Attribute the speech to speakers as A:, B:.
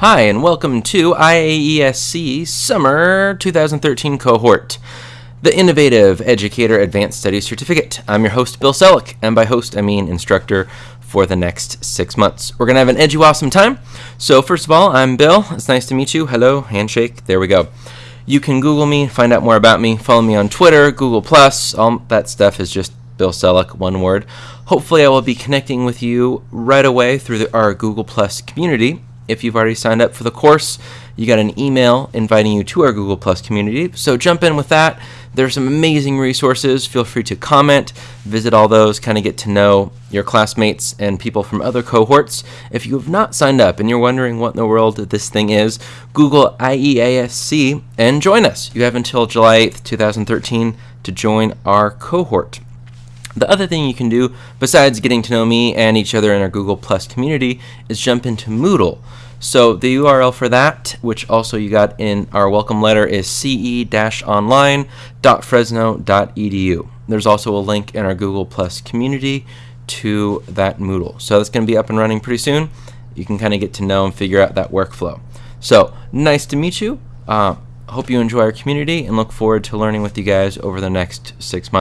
A: Hi, and welcome to IEASC Summer 2013 cohort, the Innovative Educator Advanced Studies Certificate. I'm your host, Bill Selleck, and by host, I mean instructor for the next six months. We're going to have an edgy, awesome time. So, first of all, I'm Bill. It's nice to meet you. Hello, handshake. There we go. You can Google me, find out more about me, follow me on Twitter, Google, Plus, all that stuff is just Bill Selleck, one word. Hopefully, I will be connecting with you right away through the, our Google Plus community if you've already signed up for the course, you got an email inviting you to our Google Plus community. So jump in with that. There's some amazing resources. Feel free to comment, visit all those, kind of get to know your classmates and people from other cohorts. If you have not signed up and you're wondering what in the world this thing is, Google IEASC and join us. You have until July 8th, 2013 to join our cohort. The other thing you can do, besides getting to know me and each other in our Google Plus community, is jump into Moodle. So the URL for that, which also you got in our welcome letter, is ce-online.fresno.edu. There's also a link in our Google Plus community to that Moodle. So that's going to be up and running pretty soon. You can kind of get to know and figure out that workflow. So nice to meet you. Uh, hope you enjoy our community and look forward to learning with you guys over the next six months.